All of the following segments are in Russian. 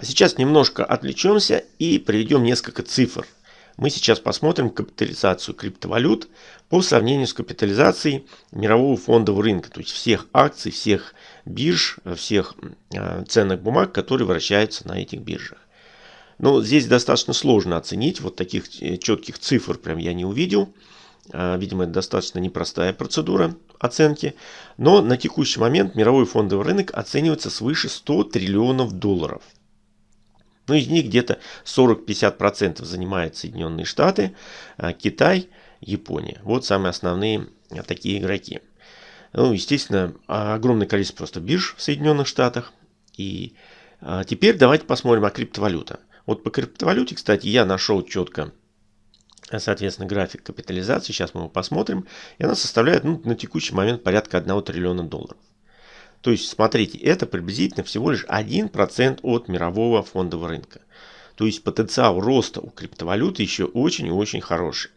А сейчас немножко отвлечемся и приведем несколько цифр. Мы сейчас посмотрим капитализацию криптовалют по сравнению с капитализацией мирового фондового рынка, то есть всех акций, всех бирж, всех э, ценных бумаг, которые вращаются на этих биржах. Но здесь достаточно сложно оценить, вот таких э, четких цифр прям я не увидел. А, видимо, это достаточно непростая процедура оценки. Но на текущий момент мировой фондовый рынок оценивается свыше 100 триллионов долларов. Ну, из них где-то 40-50% занимают Соединенные Штаты, а, Китай, Япония. Вот самые основные а, такие игроки. Ну, естественно, огромное количество просто бирж в Соединенных Штатах. И теперь давайте посмотрим о криптовалюта. Вот по криптовалюте, кстати, я нашел четко соответственно, график капитализации. Сейчас мы его посмотрим. И она составляет ну, на текущий момент порядка 1 триллиона долларов. То есть, смотрите, это приблизительно всего лишь 1% от мирового фондового рынка. То есть, потенциал роста у криптовалюты еще очень и очень хороший.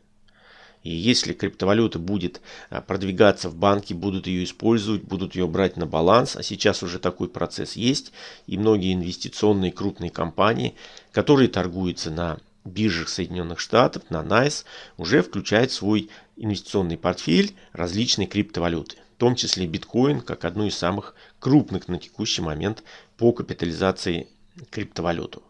И если криптовалюта будет а, продвигаться в банки, будут ее использовать, будут ее брать на баланс, а сейчас уже такой процесс есть, и многие инвестиционные крупные компании, которые торгуются на биржах Соединенных Штатов, на NICE, уже включает в свой инвестиционный портфель различные криптовалюты, в том числе биткоин, как одну из самых крупных на текущий момент по капитализации криптовалюту.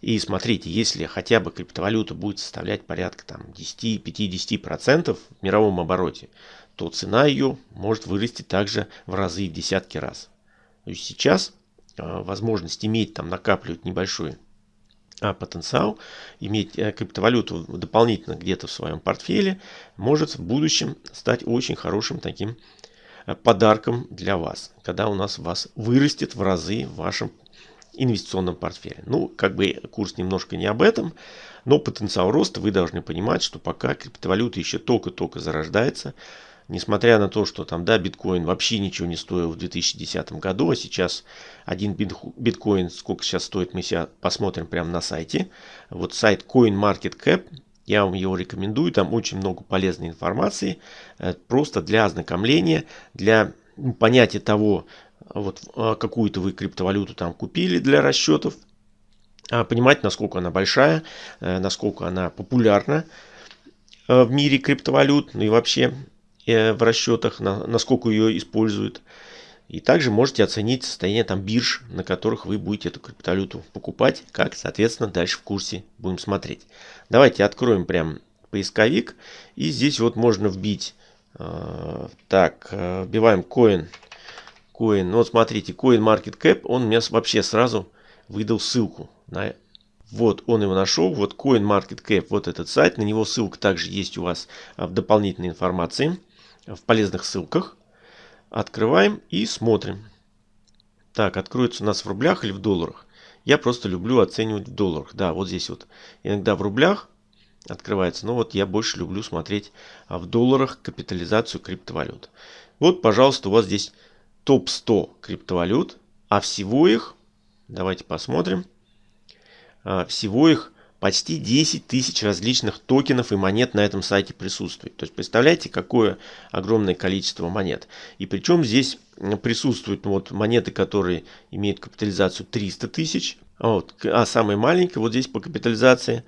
И смотрите, если хотя бы криптовалюта будет составлять порядка 10-50% в мировом обороте, то цена ее может вырасти также в разы, в десятки раз. То есть сейчас э, возможность иметь там накапливать небольшой а потенциал, иметь э, криптовалюту дополнительно где-то в своем портфеле, может в будущем стать очень хорошим таким подарком для вас, когда у нас вас вырастет в разы в вашем инвестиционном портфеле. Ну, как бы курс немножко не об этом, но потенциал роста вы должны понимать, что пока криптовалюта еще только-только зарождается, Несмотря на то, что там, да, биткоин вообще ничего не стоил в 2010 году, а сейчас один биткоин, сколько сейчас стоит, мы сейчас посмотрим прямо на сайте. Вот сайт CoinMarketCap, я вам его рекомендую, там очень много полезной информации, э, просто для ознакомления, для понятия того, вот а, какую-то вы криптовалюту там купили для расчетов, а понимать, насколько она большая, э, насколько она популярна э, в мире криптовалют, ну и вообще Э, в расчетах, на, насколько ее используют. И также можете оценить состояние там бирж, на которых вы будете эту криптовалюту покупать, как, соответственно, дальше в курсе будем смотреть. Давайте откроем прям поисковик. И здесь вот можно вбить, э, так, э, вбиваем coin, coin, вот смотрите, coin market cap, он мне вообще сразу выдал ссылку на вот он его нашел, вот CoinMarketCap, вот этот сайт, на него ссылка также есть у вас в дополнительной информации в полезных ссылках. Открываем и смотрим. Так, откроется у нас в рублях или в долларах. Я просто люблю оценивать в долларах. Да, вот здесь вот иногда в рублях открывается. Но вот я больше люблю смотреть а, в долларах капитализацию криптовалют. Вот, пожалуйста, у вас здесь топ-100 криптовалют. А всего их, давайте посмотрим. А, всего их почти 10 тысяч различных токенов и монет на этом сайте присутствует. То есть представляете, какое огромное количество монет. И причем здесь присутствуют ну, вот, монеты, которые имеют капитализацию 300 тысяч. А, вот, а самые маленькие вот здесь по капитализации.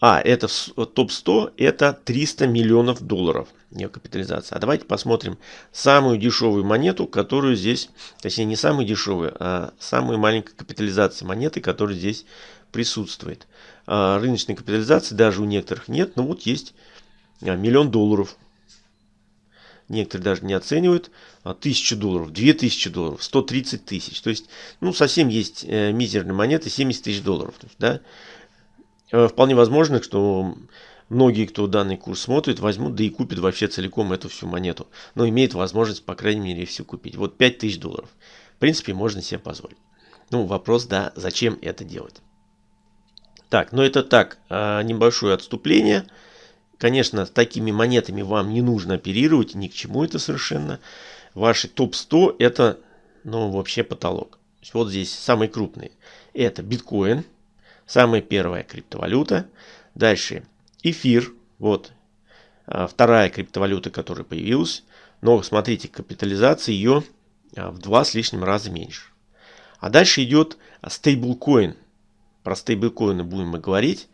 А, это топ-100, это 300 миллионов долларов ее капитализация. А давайте посмотрим самую дешевую монету, которую здесь, точнее не самую дешевую, а самую маленькую капитализацию монеты, которая здесь присутствует. А рыночной капитализации даже у некоторых нет, но вот есть а, миллион долларов. Некоторые даже не оценивают. А, тысячу долларов, две тысячи долларов, 130 тысяч. То есть, ну, совсем есть э, мизерные монеты, 70 тысяч долларов. Да, э, вполне возможно, что многие, кто данный курс смотрит, возьмут, да и купят вообще целиком эту всю монету. Но имеют возможность, по крайней мере, все купить. Вот 5000 долларов. В принципе, можно себе позволить. Ну, вопрос, да, зачем это делать? Так, но это так, а, небольшое отступление. Конечно, с такими монетами вам не нужно оперировать, ни к чему это совершенно. Ваши топ-100 это, ну, вообще потолок. Вот здесь самые крупные. Это биткоин, самая первая криптовалюта. Дальше эфир, вот а, вторая криптовалюта, которая появилась. Но смотрите, капитализация ее а, в два с лишним раза меньше. А дальше идет стейблкоин про стейблкоины будем мы говорить.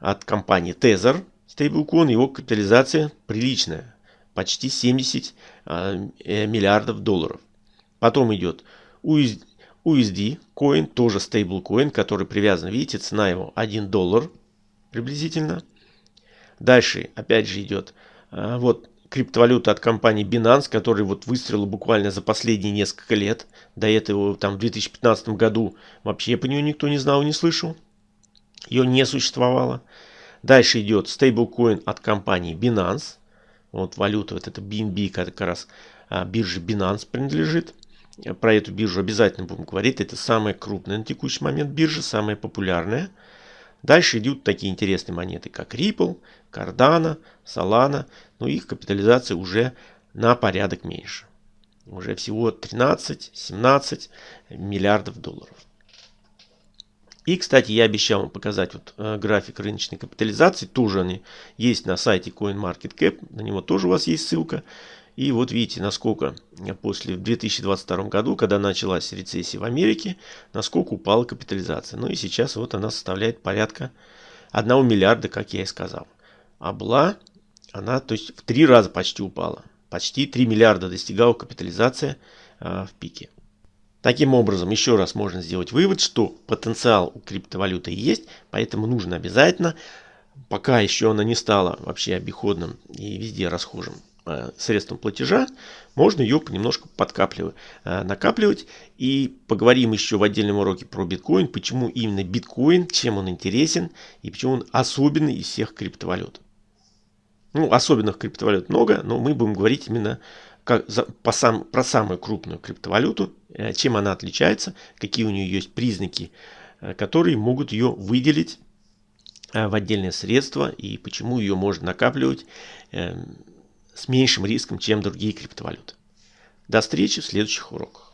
От компании Tether стейблкоин, его капитализация приличная. Почти 70 э, миллиардов долларов. Потом идет USD коин, тоже стейблкоин, который привязан, видите, цена его 1 доллар приблизительно. Дальше опять же идет э, вот криптовалюта от компании Binance, который вот выстрелил буквально за последние несколько лет. До этого там в 2015 году вообще по нее никто не знал, не слышал. Ее не существовало. Дальше идет стейблкоин от компании Binance. Вот валюта, вот это BNB, как раз а, бирже Binance принадлежит. Про эту биржу обязательно будем говорить. Это самая крупная на текущий момент биржа, самая популярная. Дальше идут такие интересные монеты, как Ripple, Cardano, Solana. Но их капитализация уже на порядок меньше. Уже всего 13-17 миллиардов долларов. И, кстати, я обещал вам показать вот э, график рыночной капитализации. Тоже они есть на сайте CoinMarketCap. На него тоже у вас есть ссылка. И вот видите, насколько после в 2022 году, когда началась рецессия в Америке, насколько упала капитализация. Ну и сейчас вот она составляет порядка 1 миллиарда, как я и сказал. А была она, то есть в три раза почти упала. Почти 3 миллиарда достигала капитализация а, в пике. Таким образом, еще раз можно сделать вывод, что потенциал у криптовалюты есть, поэтому нужно обязательно, пока еще она не стала вообще обиходным и везде расхожим Э, средством платежа, можно ее понемножку подкапливать, э, накапливать. И поговорим еще в отдельном уроке про биткоин, почему именно биткоин, чем он интересен и почему он особенный из всех криптовалют. Ну, особенных криптовалют много, но мы будем говорить именно как, за, по сам, про самую крупную криптовалюту, э, чем она отличается, какие у нее есть признаки, которые могут ее выделить в отдельное средство и почему ее можно накапливать эм, с меньшим риском, чем другие криптовалюты. До встречи в следующих уроках.